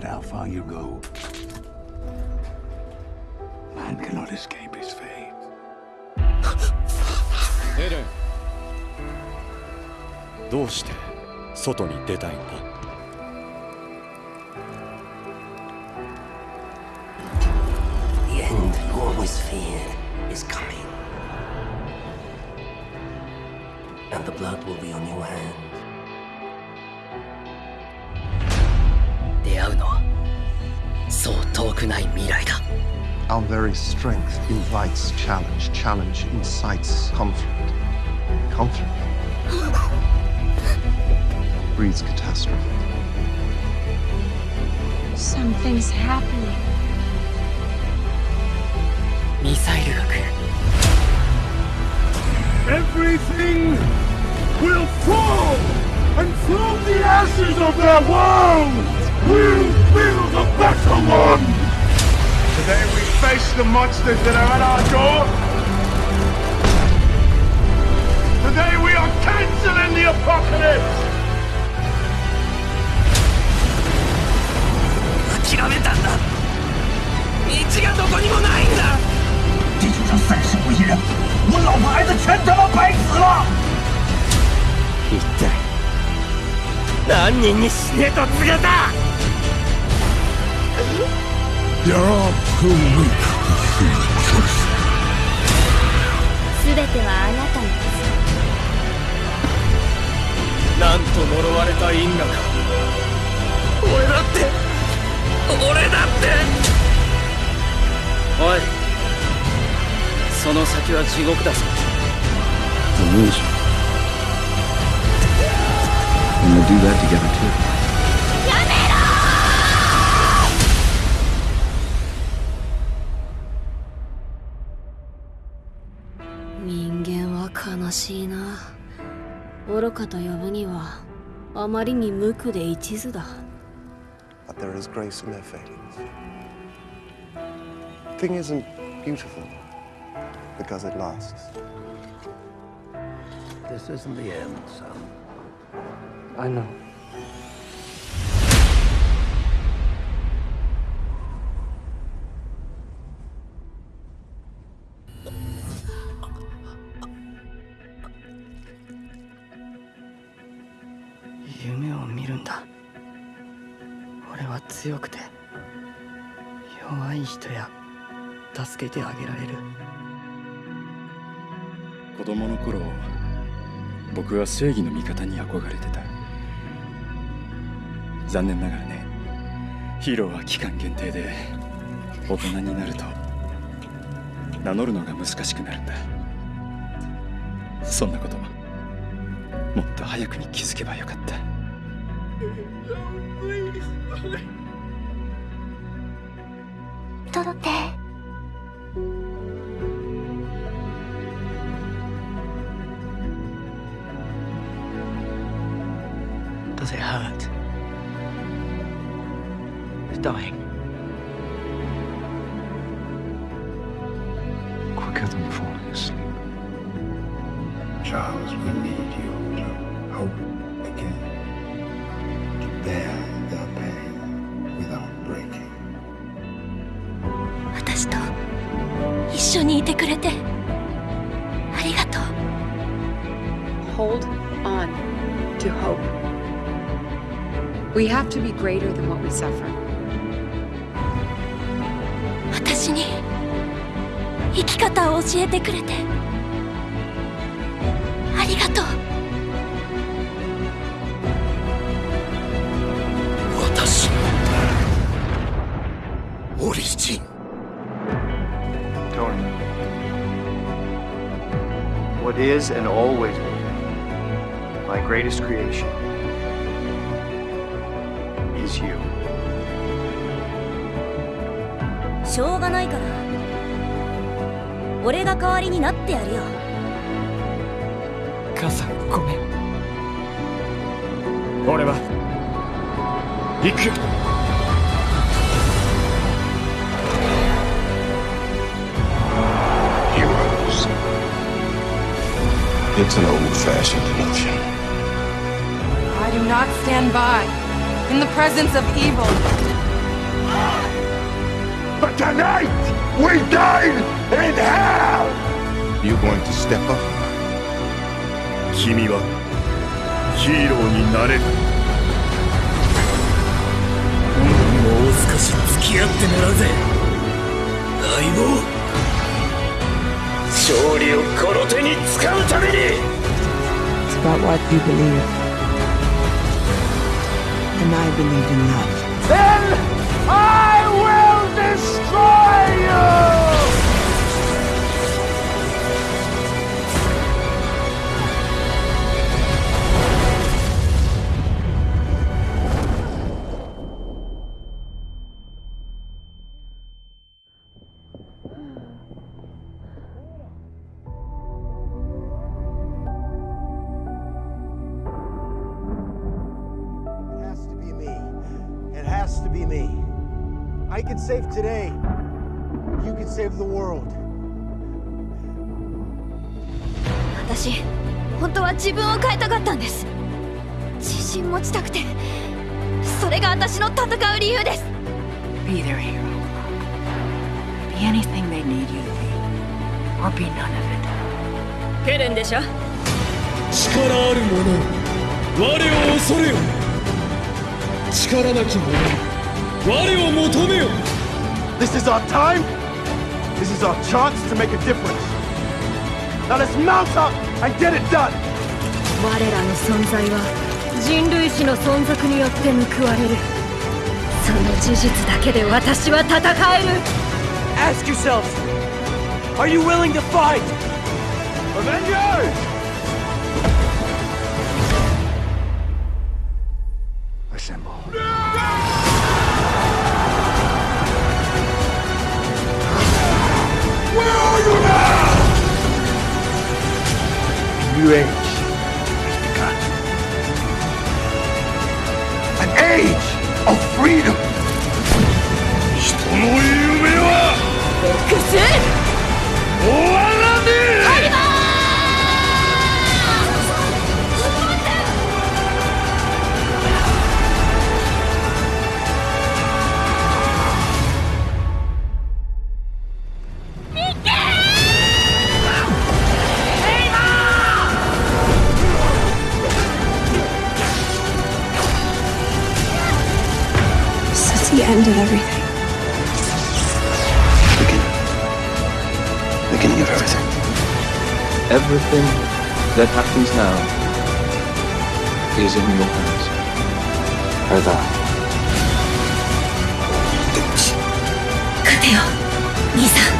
matter how far you go. Man cannot escape his fate. エレンどうして外に出たいんだ The end you always feared is coming. And the blood will be on your hand. くない未来だ Our very strength invites challenge. Challenge incites conflict. Conflict breeds catastrophe. Something's happening. ミサイルが来る Everything will fall! And from the ashes of their world, we'll build a better one! Today we face the monsters that are at our door. Today we are canceling the apocalypse! 諦めたんだ道がどこにもないんだ地球上三十五亿人，我老婆孩子全他妈白死了！一体何人に死ねと告げた There are 全てはあなたのです。なんと呪われた因果か。俺だって俺だって。おいその先は地獄だぞ。どうしよう We'll do that. 悲しいな愚かと呼ぶにはあまりに無垢で一途だ But there is grace in their failings. Thing isn't beautiful because it lasts. This isn't the end, son. I know. 強くて弱い人や助けてあげられる。子供の頃僕は正義の味方に憧れてた。残念ながらねヒーローは期間限定で大人になると名乗るのが難しくなるんだ。そんなこともっと早くに気づけばよかった 届け Does it hurt? It's dying. Quicker than falling asleep. Charles, we need you to hope くれてありがとう Hold on to hope. We have to be greater than what we suffer. 私に生き方を教えてくれて is and always will be my greatest creation is you. しょうがないから俺が代わりになってやるよ母さんごめん俺は行く Heroes. It's an old-fashioned notion. I do not stand by in the presence of evil. But tonight, we dine in hell! You going to step up? 君はヒーローになれるもう少し付き合ってもらうぜ相棒 勝利をこの手に使うために It's about what you believe. And I believe in love. Then has to be me. I can save today. You can save the world. 私本当は自分を変えたかったんです自信持ちたくてそれが私の戦う理由です Be their hero. Be anything they need you to be. Or be none of it. ケレンでしょ力ある者我を恐れよ力なき者我を求めよ This is our time. This is our chance to make a difference. Now let's mount up and get it done. 我らの存在は人類史の存続によって報われるその事実だけで私は戦える Ask yourselves Are you willing to fight? Avengers! Assemble. Where are you now? A new age has begun. An age of freedom. 人の夢は Beginning of everything. Everything that happens now is in your hands. Or thou. 勝てよ兄さん